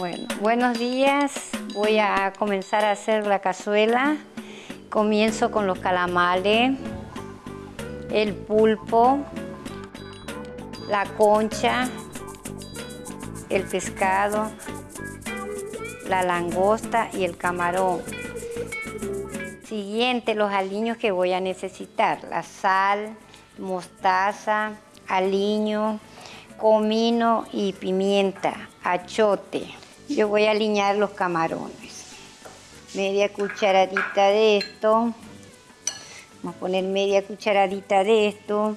Bueno, buenos días. Voy a comenzar a hacer la cazuela. Comienzo con los calamales, el pulpo, la concha, el pescado, la langosta y el camarón. Siguiente, los aliños que voy a necesitar. La sal, mostaza, aliño, comino y pimienta, achote. Yo voy a aliñar los camarones. Media cucharadita de esto. Vamos a poner media cucharadita de esto.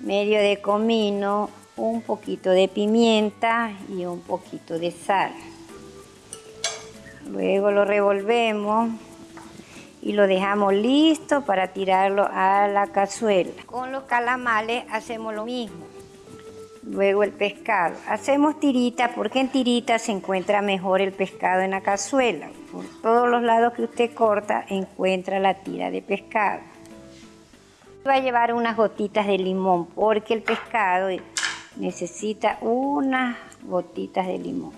Medio de comino, un poquito de pimienta y un poquito de sal. Luego lo revolvemos y lo dejamos listo para tirarlo a la cazuela. Con los calamales hacemos lo mismo. Luego el pescado. Hacemos tirita porque en tirita se encuentra mejor el pescado en la cazuela. Por todos los lados que usted corta encuentra la tira de pescado. Va a llevar unas gotitas de limón porque el pescado necesita unas gotitas de limón.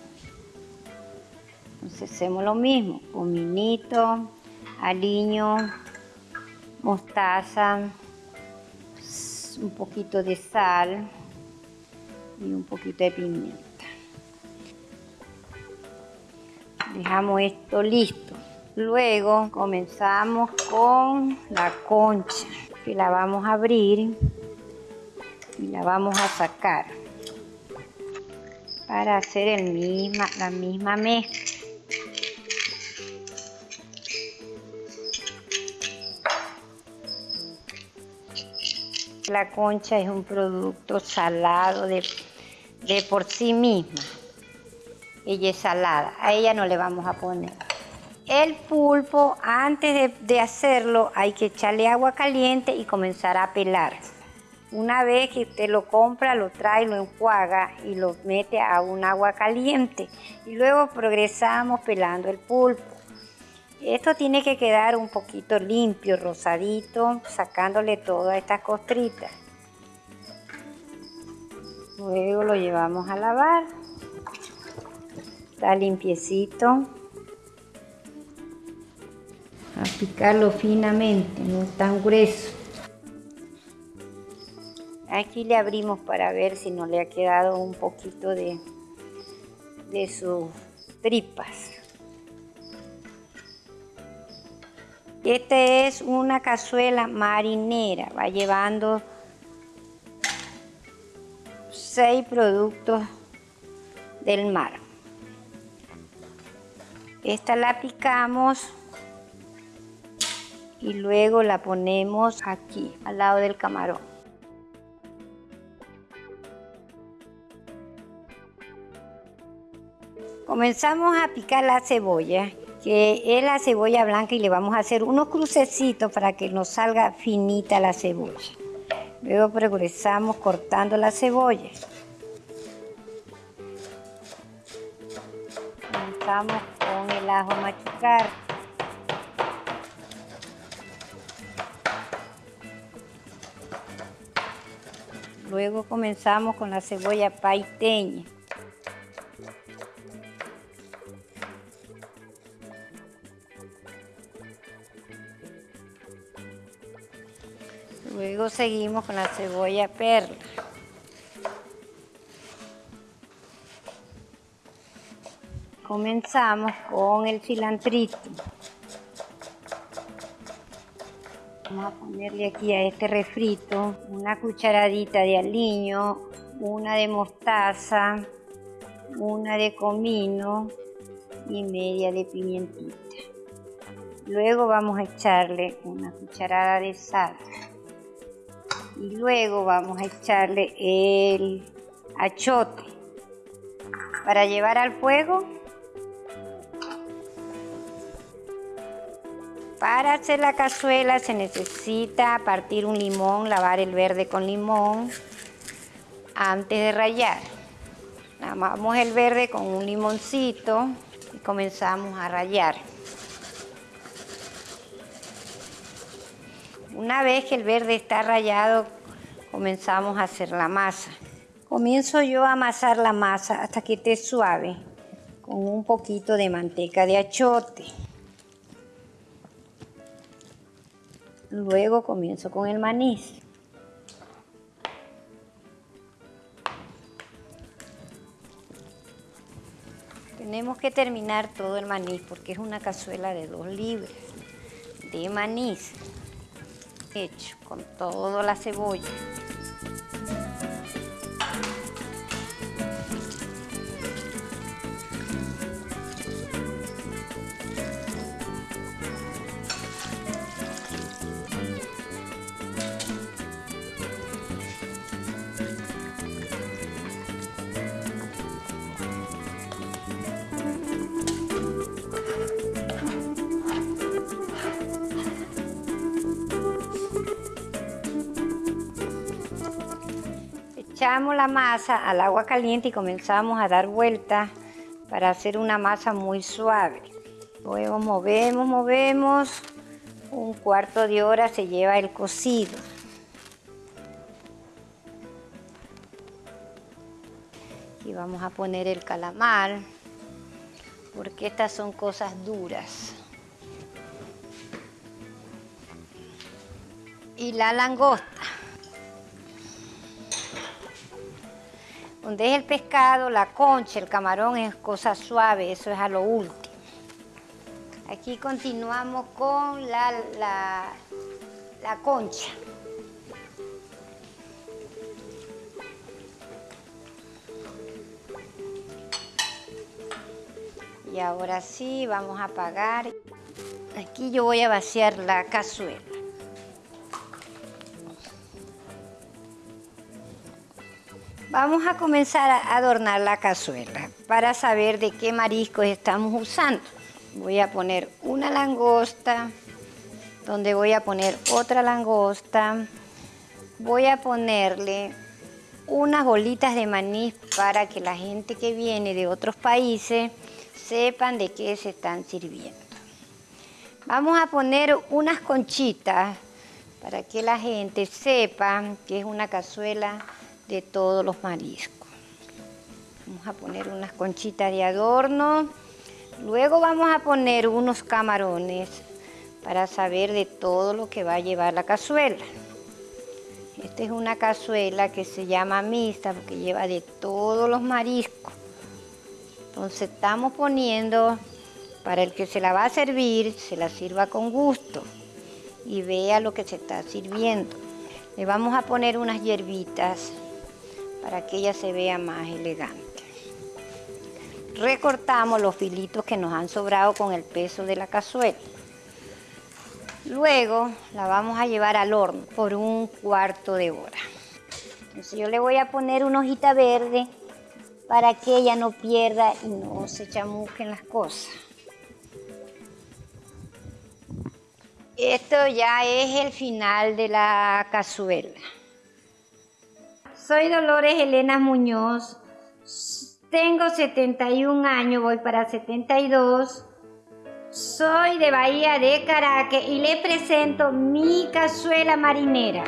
Entonces hacemos lo mismo, cominito, aliño, mostaza, un poquito de sal y un poquito de pimienta. Dejamos esto listo. Luego comenzamos con la concha, que la vamos a abrir y la vamos a sacar para hacer el misma, la misma mezcla. La concha es un producto salado de, por sí misma. Ella es salada, a ella no le vamos a poner. El pulpo, antes de, de hacerlo, hay que echarle agua caliente y comenzar a pelar. Una vez que usted lo compra, lo trae, lo enjuaga y lo mete a un agua caliente. Y luego progresamos pelando el pulpo. Esto tiene que quedar un poquito limpio, rosadito, sacándole todas estas costritas. Luego lo llevamos a lavar. Está limpiecito. A picarlo finamente, no tan grueso. Aquí le abrimos para ver si no le ha quedado un poquito de, de sus tripas. Esta es una cazuela marinera, va llevando seis productos del mar. Esta la picamos y luego la ponemos aquí, al lado del camarón. Comenzamos a picar la cebolla que es la cebolla blanca y le vamos a hacer unos crucecitos para que nos salga finita la cebolla. Luego progresamos cortando la cebolla. Comenzamos con el ajo machucar. Luego comenzamos con la cebolla paiteña. Luego seguimos con la cebolla perla. Comenzamos con el cilantrito. Vamos a ponerle aquí a este refrito una cucharadita de aliño, una de mostaza, una de comino y media de pimientita. Luego vamos a echarle una cucharada de sal y luego vamos a echarle el achote para llevar al fuego. Para hacer la cazuela se necesita partir un limón, lavar el verde con limón antes de rallar. Lavamos el verde con un limoncito y comenzamos a rallar. Una vez que el verde está rallado, comenzamos a hacer la masa. Comienzo yo a amasar la masa hasta que esté suave. con un poquito de manteca de achote. Luego comienzo con el maní. Tenemos que terminar todo el maní porque es una cazuela de dos libras de maní hecho con toda la cebolla. Echamos la masa al agua caliente y comenzamos a dar vueltas para hacer una masa muy suave. Luego movemos, movemos. Un cuarto de hora se lleva el cocido. Y vamos a poner el calamar, porque estas son cosas duras. Y la langosta. Donde es el pescado, la concha, el camarón es cosa suave, eso es a lo último. Aquí continuamos con la, la, concha. Y ahora sí, vamos a apagar. Aquí yo voy a vaciar la cazuela. Vamos a comenzar a adornar la cazuela para saber de qué mariscos estamos usando. Voy a poner una langosta, donde voy a poner otra langosta. Voy a ponerle unas bolitas de maní para que la gente que viene de otros países sepan de qué se están sirviendo. Vamos a poner unas conchitas para que la gente sepa que es una cazuela de todos los mariscos. Vamos a poner unas conchitas de adorno. Luego vamos a poner unos camarones para saber de todo lo que va a llevar la cazuela. Esta es una cazuela que se llama mixta porque lleva de todos los mariscos. Entonces estamos poniendo para el que se la va a servir, se la sirva con gusto y vea lo que se está sirviendo. Le vamos a poner unas hierbitas para que ella se vea más elegante. Recortamos los filitos que nos han sobrado con el peso de la cazuela. Luego la vamos a llevar al horno por un cuarto de hora. Entonces yo le voy a poner una hojita verde para que ella no pierda y no se chamusquen las cosas. Esto ya es el final de la cazuela. Soy Dolores Elena Muñoz, tengo 71 años, voy para 72. Soy de Bahía de Caracas y le presento mi cazuela marinera.